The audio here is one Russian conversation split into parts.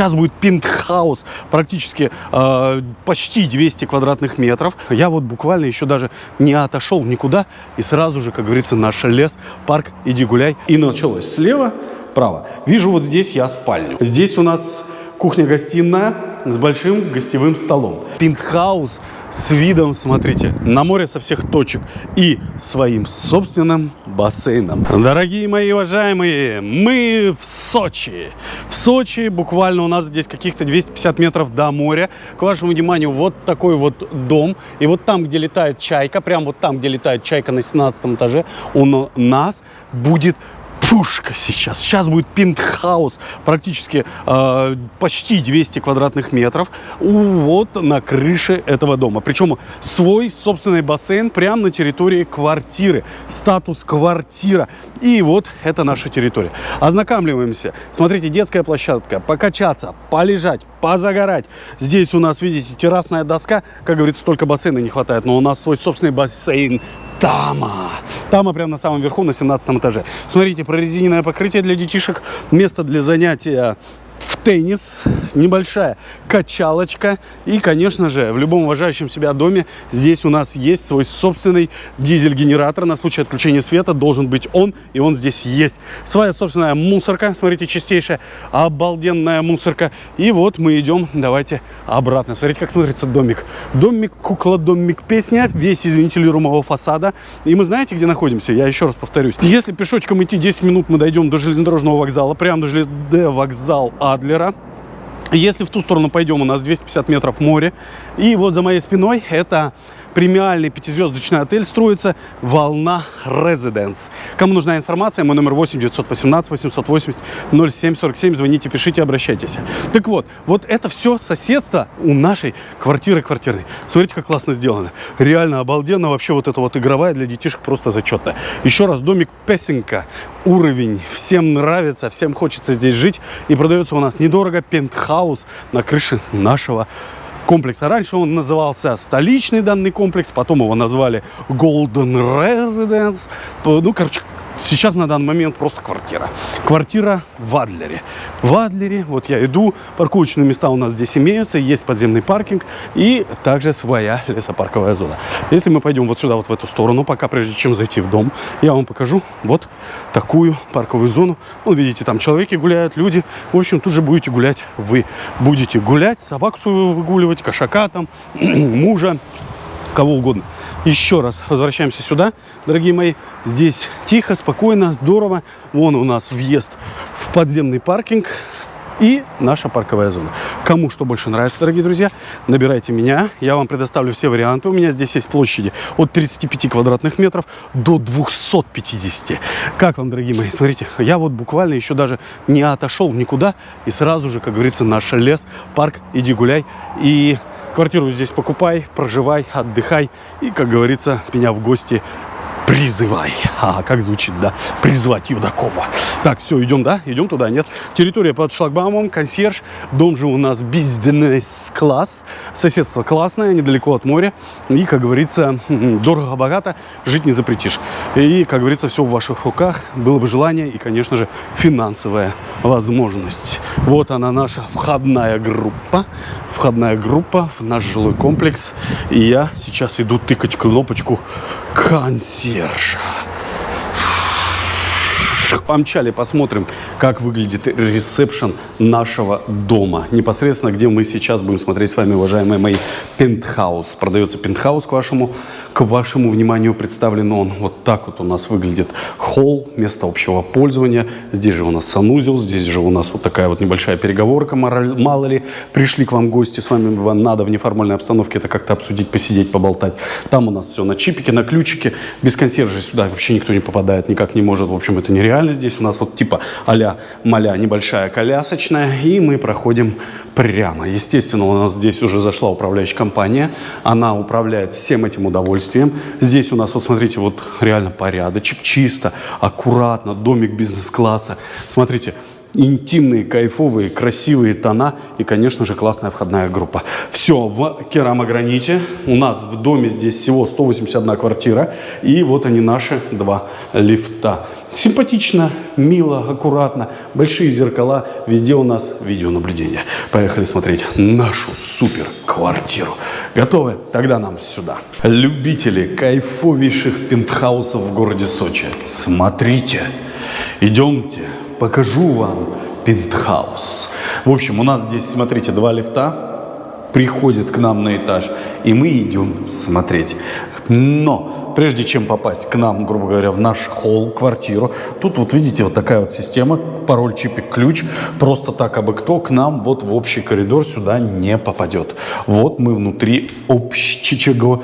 Сейчас будет пентхаус, практически э, почти 200 квадратных метров. Я вот буквально еще даже не отошел никуда. И сразу же, как говорится, наш лес, парк, иди гуляй. И началось слева, право. Вижу вот здесь я спальню. Здесь у нас кухня-гостиная с большим гостевым столом. Пентхаус с видом, смотрите, на море со всех точек и своим собственным бассейном. Дорогие мои уважаемые, мы в Сочи. В Сочи буквально у нас здесь каких-то 250 метров до моря. К вашему вниманию, вот такой вот дом. И вот там, где летает чайка, прям вот там, где летает чайка на 17 этаже, у нас будет пушка сейчас. Сейчас будет пентхаус, практически э, почти 200 квадратных метров, вот на крыше этого дома. Причем свой собственный бассейн прямо на территории квартиры. Статус квартира. И вот это наша территория. Ознакомливаемся. Смотрите, детская площадка. Покачаться, полежать, позагорать. Здесь у нас, видите, террасная доска. Как говорится, только бассейна не хватает. Но у нас свой собственный бассейн Тама. Тама прямо на самом верху, на 17 этаже. Смотрите, прорезиненное покрытие для детишек. Место для занятия теннис, небольшая качалочка и, конечно же, в любом уважающем себя доме здесь у нас есть свой собственный дизель-генератор. На случай отключения света должен быть он, и он здесь есть. Своя собственная мусорка, смотрите, чистейшая, обалденная мусорка. И вот мы идем, давайте обратно. Смотрите, как смотрится домик. Домик, кукла, домик, песня, весь из вентилируемого фасада. И мы знаете, где находимся? Я еще раз повторюсь. Если пешочком идти 10 минут, мы дойдем до железнодорожного вокзала, прямо до железнодорожного вокзал Адлера. Если в ту сторону пойдем, у нас 250 метров море. И вот за моей спиной это премиальный пятизвездочный отель строится «Волна Резиденс». Кому нужна информация, мой номер 8 918 880 0747. Звоните, пишите, обращайтесь. Так вот, вот это все соседство у нашей квартиры квартирной. Смотрите, как классно сделано. Реально обалденно. Вообще вот эта вот игровая для детишек просто зачетная. Еще раз, домик Песенка. Уровень. Всем нравится, всем хочется здесь жить. И продается у нас недорого пентхаус на крыше нашего комплекса. Раньше он назывался столичный данный комплекс, потом его назвали Golden Residence. Ну, короче, Сейчас на данный момент просто квартира. Квартира в Адлере. В Адлере, вот я иду, парковочные места у нас здесь имеются, есть подземный паркинг и также своя лесопарковая зона. Если мы пойдем вот сюда, вот в эту сторону, пока прежде чем зайти в дом, я вам покажу вот такую парковую зону. Ну, видите, там человеки гуляют, люди. В общем, тут же будете гулять вы. Будете гулять, собаку свою выгуливать, кошака там, мужа, кого угодно. Еще раз возвращаемся сюда, дорогие мои. Здесь тихо, спокойно, здорово. Вон у нас въезд в подземный паркинг и наша парковая зона. Кому что больше нравится, дорогие друзья, набирайте меня. Я вам предоставлю все варианты. У меня здесь есть площади от 35 квадратных метров до 250. Как вам, дорогие мои? Смотрите, я вот буквально еще даже не отошел никуда. И сразу же, как говорится, наш лес, парк, иди гуляй. И Квартиру здесь покупай, проживай, отдыхай. И, как говорится, меня в гости призывай. А, как звучит, да? Призвать Юдакова. Так, все, идем, да? Идем туда, нет? Территория под шлагбаумом, консьерж. Дом же у нас бизнес-класс. Соседство классное, недалеко от моря. И, как говорится, дорого-богато жить не запретишь. И, как говорится, все в ваших руках. Было бы желание и, конечно же, финансовая возможность. Вот она, наша входная группа. Входная группа в наш жилой комплекс. И я сейчас иду тыкать кнопочку Серж консьержа. Помчали, посмотрим, как выглядит ресепшн нашего дома. Непосредственно, где мы сейчас будем смотреть с вами, уважаемые мои, пентхаус. Продается пентхаус к вашему к вашему вниманию представлен он. Вот так вот у нас выглядит холл, место общего пользования. Здесь же у нас санузел, здесь же у нас вот такая вот небольшая переговорка. Мало ли, пришли к вам гости, с вами вам надо в неформальной обстановке это как-то обсудить, посидеть, поболтать. Там у нас все на чипике, на ключике. Без консьержа сюда вообще никто не попадает, никак не может. В общем, это нереально. Здесь у нас вот типа а-ля маля небольшая колясочная. И мы проходим прямо. Естественно, у нас здесь уже зашла управляющая компания. Она управляет всем этим удовольствием. Здесь у нас, вот смотрите, вот реально порядочек, чисто, аккуратно, домик бизнес-класса. Смотрите, интимные, кайфовые, красивые тона и, конечно же, классная входная группа. Все в керамограните. У нас в доме здесь всего 181 квартира. И вот они наши два лифта. Симпатично, мило, аккуратно. Большие зеркала. Везде у нас видеонаблюдение. Поехали смотреть нашу супер квартиру. Готовы? Тогда нам сюда. Любители кайфовейших пентхаусов в городе Сочи. Смотрите. Идемте. Покажу вам пентхаус. В общем, у нас здесь, смотрите, два лифта приходят к нам на этаж, и мы идем смотреть. Но прежде чем попасть к нам, грубо говоря, в наш холл, квартиру, тут вот видите вот такая вот система, пароль, чипик, ключ, просто так, абы кто к нам вот в общий коридор сюда не попадет. Вот мы внутри общего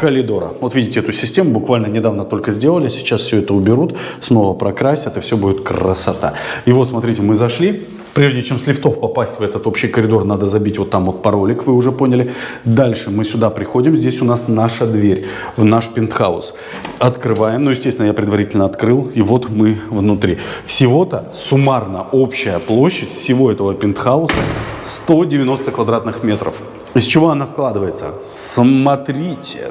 коридора. Вот видите эту систему, буквально недавно только сделали, сейчас все это уберут, снова прокрасят, и все будет красота. И вот, смотрите, мы зашли, Прежде чем с лифтов попасть в этот общий коридор, надо забить вот там вот паролик, вы уже поняли. Дальше мы сюда приходим, здесь у нас наша дверь в наш пентхаус. Открываем, ну, естественно, я предварительно открыл, и вот мы внутри. Всего-то суммарно общая площадь всего этого пентхауса 190 квадратных метров. Из чего она складывается? Смотрите,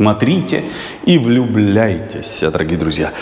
смотрите и влюбляйтесь, дорогие друзья.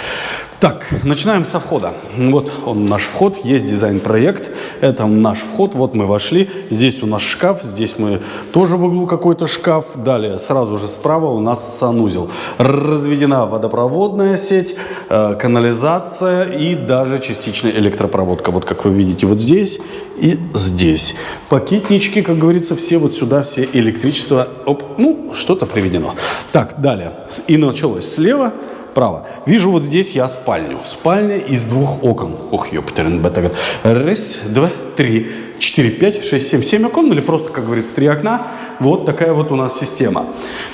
Так, начинаем со входа. Вот он наш вход, есть дизайн-проект, это наш вход, вот мы вошли, здесь у нас шкаф, здесь мы тоже в углу какой-то шкаф, далее сразу же справа у нас санузел. Разведена водопроводная сеть, э, канализация и даже частичная электропроводка, вот как вы видите вот здесь и здесь. Пакетнички, как говорится, все вот сюда, все электричество, оп, ну, что-то приведено. Так, далее, и началось слева, Право. Вижу вот здесь я спальню. Спальня из двух окон. Ох, ёптерин, бета. Раз, два, три, четыре, пять, шесть, семь. Семь окон или просто, как говорится, три окна. Вот такая вот у нас система.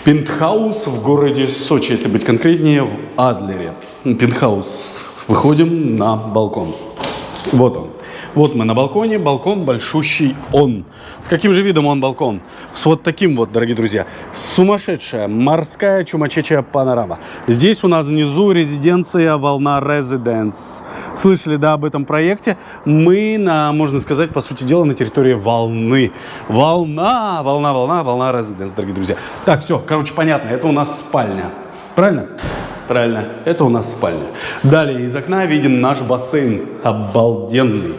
Пентхаус в городе Сочи, если быть конкретнее, в Адлере. Пентхаус. Выходим на балкон. Вот он. Вот мы на балконе, балкон большущий он. С каким же видом он балкон? С вот таким вот, дорогие друзья. Сумасшедшая морская чумачечая панорама. Здесь у нас внизу резиденция Волна Резиденс. Слышали, да, об этом проекте? Мы, на, можно сказать, по сути дела, на территории Волны. Волна, волна, волна, волна Резиденс, дорогие друзья. Так, все, короче, понятно, это у нас спальня. Правильно? Правильно, это у нас спальня. Далее из окна виден наш бассейн. Обалденный.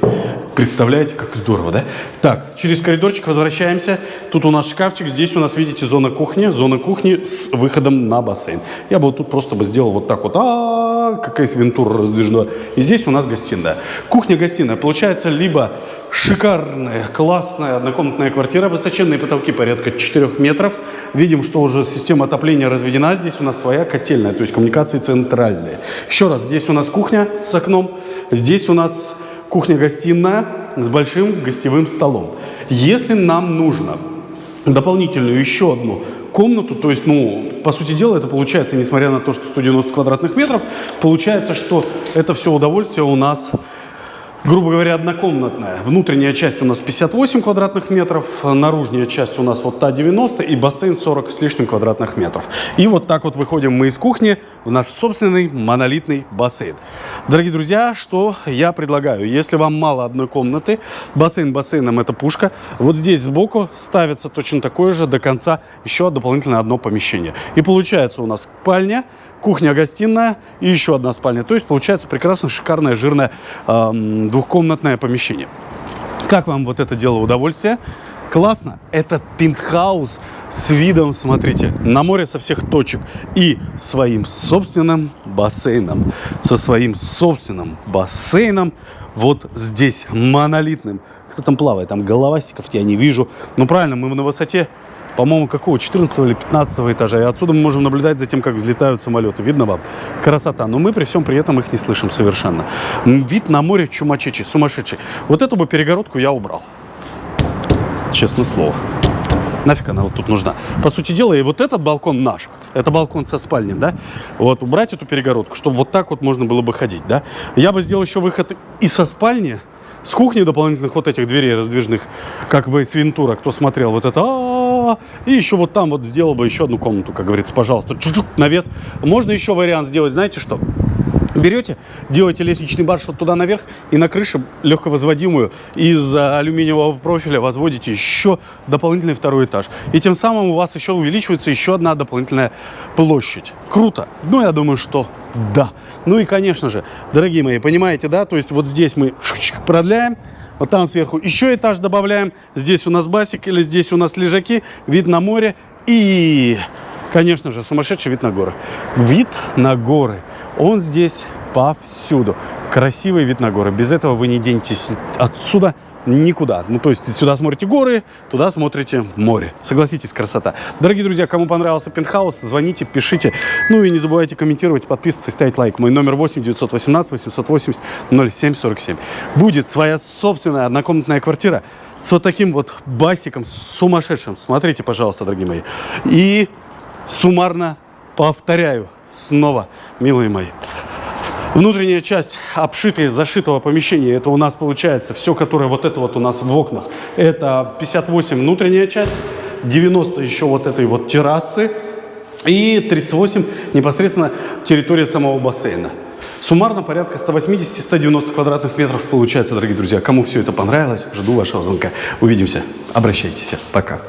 Представляете, как здорово, да? Так, через коридорчик возвращаемся. Тут у нас шкафчик, здесь у нас, видите, зона кухни. Зона кухни с выходом на бассейн. Я бы вот тут просто бы сделал вот так вот. А, -а, -а какая свинтура раздвижная. И здесь у нас гостиная. Кухня-гостиная. Получается либо шикарная, классная однокомнатная квартира, высоченные потолки порядка 4 метров. Видим, что уже система отопления разведена. Здесь у нас своя котельная, то есть коммуникации центральные. Еще раз, здесь у нас кухня с окном. Здесь у нас кухня-гостиная с большим гостевым столом. Если нам нужно дополнительную еще одну комнату, то есть, ну, по сути дела, это получается, несмотря на то, что 190 квадратных метров, получается, что это все удовольствие у нас грубо говоря, однокомнатная. Внутренняя часть у нас 58 квадратных метров, наружная часть у нас вот та 90 и бассейн 40 с лишним квадратных метров. И вот так вот выходим мы из кухни в наш собственный монолитный бассейн. Дорогие друзья, что я предлагаю? Если вам мало одной комнаты, бассейн бассейном это пушка, вот здесь сбоку ставится точно такое же до конца еще дополнительно одно помещение. И получается у нас спальня, кухня-гостиная и еще одна спальня. То есть получается прекрасно шикарное, жирное эм, двухкомнатное помещение. Как вам вот это дело удовольствие? Классно. Это пентхаус с видом, смотрите, на море со всех точек. И своим собственным бассейном. Со своим собственным бассейном вот здесь, монолитным. Кто там плавает? Там головастиков я не вижу. Ну правильно, мы на высоте по-моему, какого, 14 или 15 этажа. И отсюда мы можем наблюдать за тем, как взлетают самолеты. Видно вам? Красота. Но мы при всем при этом их не слышим совершенно. Вид на море чумачечи, сумасшедший. Вот эту бы перегородку я убрал. Честное слово. Нафиг она вот тут нужна. По сути дела, и вот этот балкон наш. Это балкон со спальни, да? Вот, убрать эту перегородку, чтобы вот так вот можно было бы ходить, да? Я бы сделал еще выход и со спальни, с кухни дополнительных вот этих дверей раздвижных, как в Эйс кто смотрел, вот это, а и еще вот там вот сделал бы еще одну комнату, как говорится, пожалуйста, чуть-чуть навес. Можно еще вариант сделать, знаете что? Берете, делаете лестничный маршрут туда наверх и на крыше легковозводимую из а, алюминиевого профиля возводите еще дополнительный второй этаж. И тем самым у вас еще увеличивается еще одна дополнительная площадь. Круто. Ну, я думаю, что да. Ну и, конечно же, дорогие мои, понимаете, да? То есть вот здесь мы продляем, вот там сверху еще этаж добавляем. Здесь у нас басик или здесь у нас лежаки, вид на море и... Конечно же, сумасшедший вид на горы. Вид на горы. Он здесь повсюду. Красивый вид на горы. Без этого вы не денетесь отсюда никуда. Ну, то есть сюда смотрите горы, туда смотрите море. Согласитесь, красота. Дорогие друзья, кому понравился пентхаус, звоните, пишите. Ну и не забывайте комментировать, подписываться и ставить лайк. Мой номер 8 918 880 0747. Будет своя собственная однокомнатная квартира с вот таким вот басиком сумасшедшим. Смотрите, пожалуйста, дорогие мои. И суммарно повторяю снова, милые мои. Внутренняя часть обшитая, зашитого помещения, это у нас получается все, которое вот это вот у нас в окнах. Это 58 внутренняя часть, 90 еще вот этой вот террасы и 38 непосредственно территория самого бассейна. Суммарно порядка 180-190 квадратных метров получается, дорогие друзья. Кому все это понравилось, жду вашего звонка. Увидимся. Обращайтесь. Пока.